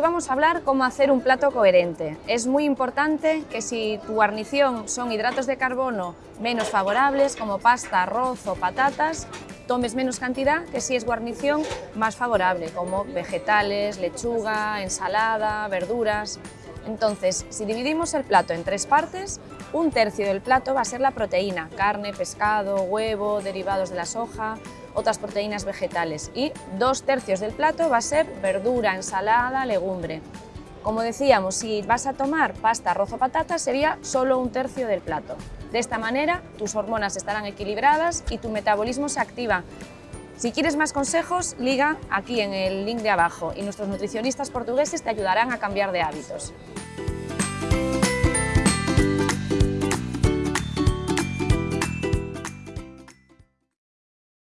vamos a hablar cómo hacer un plato coherente. Es muy importante que si tu guarnición son hidratos de carbono menos favorables, como pasta, arroz o patatas, tomes menos cantidad que si es guarnición más favorable, como vegetales, lechuga, ensalada, verduras... Entonces, si dividimos el plato en tres partes, un tercio del plato va a ser la proteína, carne, pescado, huevo, derivados de la soja, otras proteínas vegetales y dos tercios del plato va a ser verdura, ensalada, legumbre. Como decíamos, si vas a tomar pasta, arroz o patatas, sería solo un tercio del plato. De esta manera, tus hormonas estarán equilibradas y tu metabolismo se activa. Si quieres más consejos, liga aquí en el link de abajo y nuestros nutricionistas portugueses te ayudarán a cambiar de hábitos.